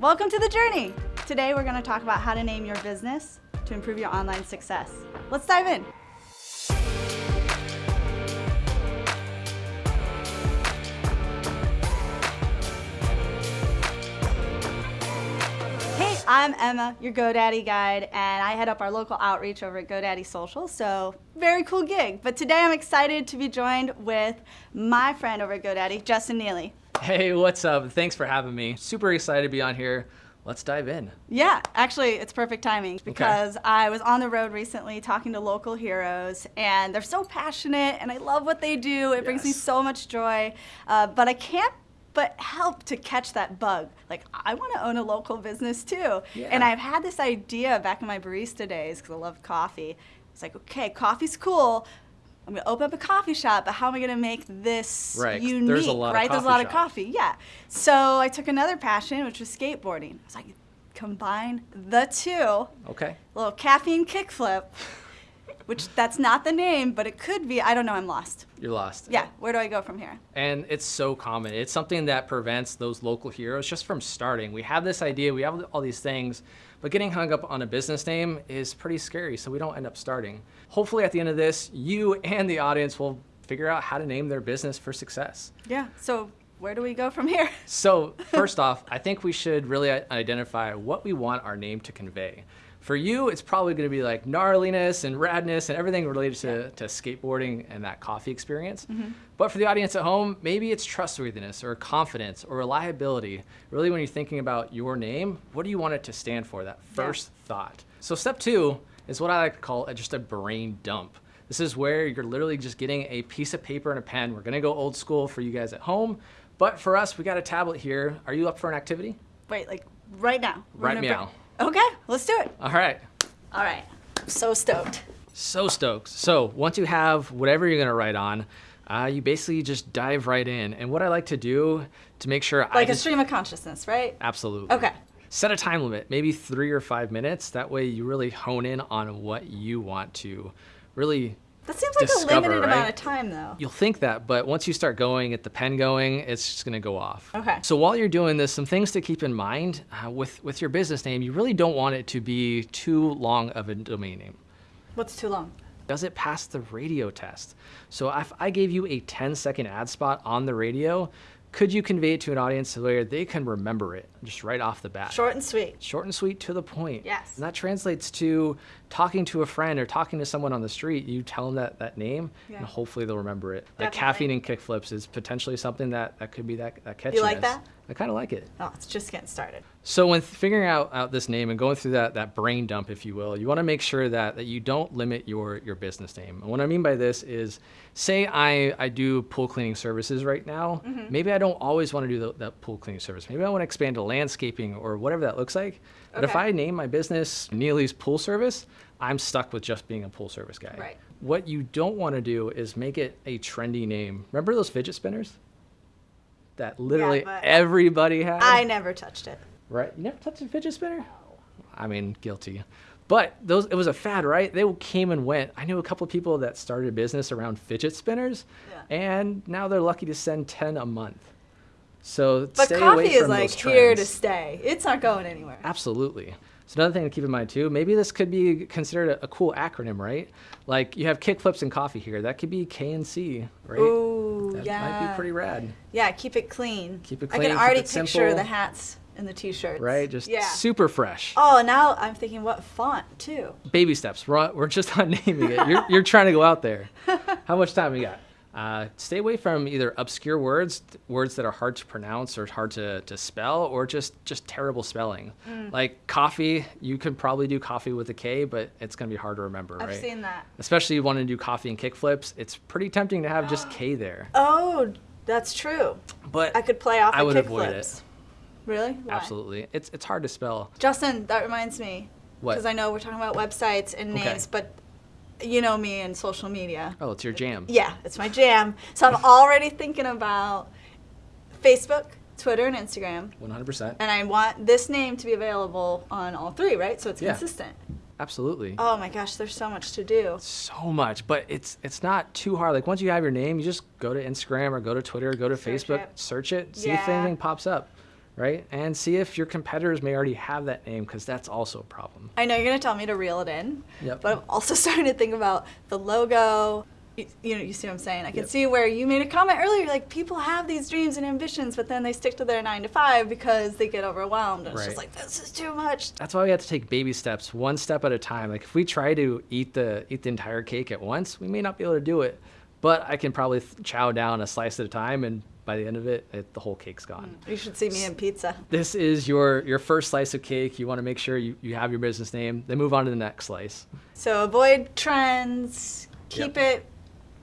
Welcome to the journey. Today we're going to talk about how to name your business to improve your online success. Let's dive in. Hey, I'm Emma, your GoDaddy guide, and I head up our local outreach over at GoDaddy Social, so very cool gig. But today I'm excited to be joined with my friend over at GoDaddy, Justin Neely. Hey, what's up? Thanks for having me. Super excited to be on here. Let's dive in. Yeah, actually, it's perfect timing because okay. I was on the road recently talking to local heroes, and they're so passionate, and I love what they do. It yes. brings me so much joy, uh, but I can't but help to catch that bug. Like, I want to own a local business too. Yeah. And I've had this idea back in my barista days because I love coffee. It's like, okay, coffee's cool, I'm gonna open up a coffee shop, but how am I gonna make this right, unique? There's a lot right, of there's a lot shops. of coffee. Yeah. So I took another passion, which was skateboarding. I was like, combine the two. Okay. A little caffeine kickflip, which that's not the name, but it could be. I don't know. I'm lost. You're lost. Yeah. Where do I go from here? And it's so common. It's something that prevents those local heroes just from starting. We have this idea. We have all these things but getting hung up on a business name is pretty scary, so we don't end up starting. Hopefully at the end of this, you and the audience will figure out how to name their business for success. Yeah, so where do we go from here? so first off, I think we should really identify what we want our name to convey. For you, it's probably going to be like gnarliness and radness and everything related to, yeah. to skateboarding and that coffee experience. Mm -hmm. But for the audience at home, maybe it's trustworthiness or confidence or reliability. Really, when you're thinking about your name, what do you want it to stand for, that first yeah. thought? So step two is what I like to call a, just a brain dump. This is where you're literally just getting a piece of paper and a pen. We're going to go old school for you guys at home. But for us, we got a tablet here. Are you up for an activity? Wait, like right now? Right meow. Okay, let's do it. All right. All right. I'm so stoked. So stoked. So once you have whatever you're gonna write on, uh, you basically just dive right in. And what I like to do to make sure like a stream of consciousness, right? Absolutely. Okay. Set a time limit, maybe three or five minutes. That way you really hone in on what you want to really that seems like discover, a limited right? amount of time, though. You'll think that, but once you start going, at the pen going, it's just going to go off. Okay. So while you're doing this, some things to keep in mind uh, with with your business name, you really don't want it to be too long of a domain name. What's too long? Does it pass the radio test? So if I gave you a 10 second ad spot on the radio, could you convey it to an audience where they can remember it just right off the bat? Short and sweet. Short and sweet to the point. Yes. And that translates to talking to a friend or talking to someone on the street. You tell them that, that name, yeah. and hopefully they'll remember it. Definitely. Like caffeine and kickflips is potentially something that, that could be that, that catchiness. You like that? I kind of like it. Oh, it's just getting started. So when figuring out, out this name and going through that, that brain dump, if you will, you want to make sure that, that you don't limit your, your business name. And what I mean by this is, say I, I do pool cleaning services right now. Mm -hmm. Maybe I don't always want to do the, that pool cleaning service. Maybe I want to expand to landscaping or whatever that looks like. Okay. But if I name my business Neely's Pool Service, I'm stuck with just being a pool service guy. Right. What you don't want to do is make it a trendy name. Remember those fidget spinners? that literally yeah, everybody had. I never touched it. Right? You never touched a fidget spinner? No. I mean, guilty. But those it was a fad, right? They came and went. I knew a couple of people that started a business around fidget spinners, yeah. and now they're lucky to send 10 a month. So but coffee is like here to stay. It's not going anywhere. Absolutely. So another thing to keep in mind too, maybe this could be considered a, a cool acronym, right? Like you have kickflips and coffee here. That could be KNC, right? Ooh, that yeah. might be pretty rad. Yeah, keep it clean. Keep it clean. I can already picture simple. the hats and the t-shirts. Right, just yeah. super fresh. Oh, now I'm thinking what font too. Baby steps. We're, we're just not naming it. You're, you're trying to go out there. How much time we got? Uh, stay away from either obscure words, words that are hard to pronounce or hard to, to spell, or just, just terrible spelling. Mm. Like coffee, you could probably do coffee with a K, but it's going to be hard to remember, I've right? seen that. Especially if you want to do coffee and kickflips, it's pretty tempting to have just K there. Oh, that's true. But I could play off I would kick avoid flips. it. Really? Why? Absolutely. It's, it's hard to spell. Justin, that reminds me. What? Because I know we're talking about websites and Okay. names, but you know me and social media. Oh, it's your jam. Yeah, it's my jam. So I'm already thinking about Facebook, Twitter, and Instagram. 100%. And I want this name to be available on all three, right? So it's Yeah. consistent. Absolutely. Oh my gosh, there's so much to do. So much, but it's it's not too hard. Like once you have your name, you just go to Instagram or go to Twitter, or go to Search Facebook, it. search it, see if anything pops up. Right? And see if your competitors may already have that name because that's also a problem. I know you're going to tell me to reel it in, Yep. but I'm also starting to think about the logo. You, you know, you see what I'm saying? I can Yep. see where you made a comment earlier, like people have these dreams and ambitions, but then they stick to their nine to five because they get overwhelmed. And it's just like, this is too much. That's why we have to take baby steps, one step at a time. Like if we try to eat the eat the entire cake at once, we may not be able to do it. But I can probably chow down a slice at a time, and by the end of it, it the whole cake's gone. You should see me in pizza. This is your your first slice of cake. You want to make sure you, you have your business name. Then move on to the next slice. So avoid trends, keep Yep. it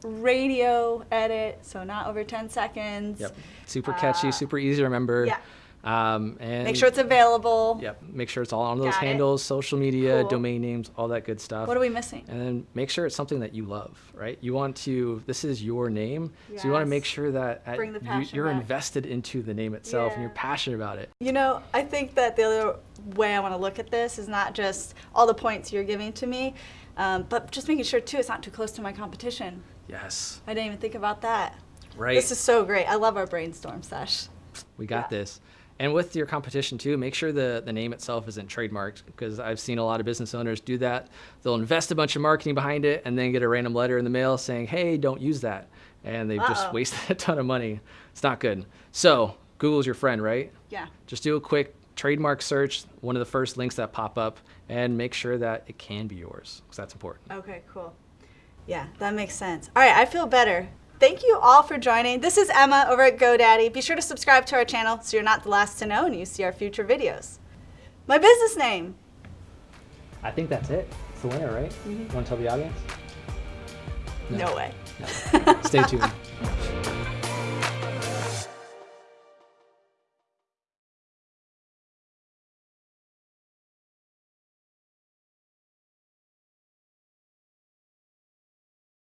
radio edit, so not over 10 seconds. Yep. Super catchy, Uh, super easy to remember. yeah. Um, and Make sure it's available. Yep. Make sure it's all on those Got it. handles, social media, Cool. domain names, all that good stuff. What are we missing? and then make sure it's something that you love, right? You want to, this is your name. So you want to make sure that at- you, you're back. invested into the name itself and you're passionate about it. You know, I think that the other way I want to look at this is not just all the points you're giving to me, um, but just making sure too it's not too close to my competition. Yes. I didn't even think about that. Right. This is so great. I love our brainstorm sesh. we got yeah. this. And with your competition too, make sure the, the name itself isn't trademarked because I've seen a lot of business owners do that. They'll invest a bunch of marketing behind it and then get a random letter in the mail saying, hey, don't use that. And they've just Uh-oh. wasted a ton of money. It's not good. So Google's your friend, right? Yeah. Just do a quick trademark search, one of the first links that pop up, and make sure that it can be yours because that's important. Okay, cool. Yeah, that makes sense. All right, I feel better. Thank you all for joining. This is Emma over at GoDaddy. Be sure to subscribe to our channel so you're not the last to know and you see our future videos. My business name. I think that's it. It's the winner, right? Mm-hmm. You want to tell the audience? No, way. Stay tuned.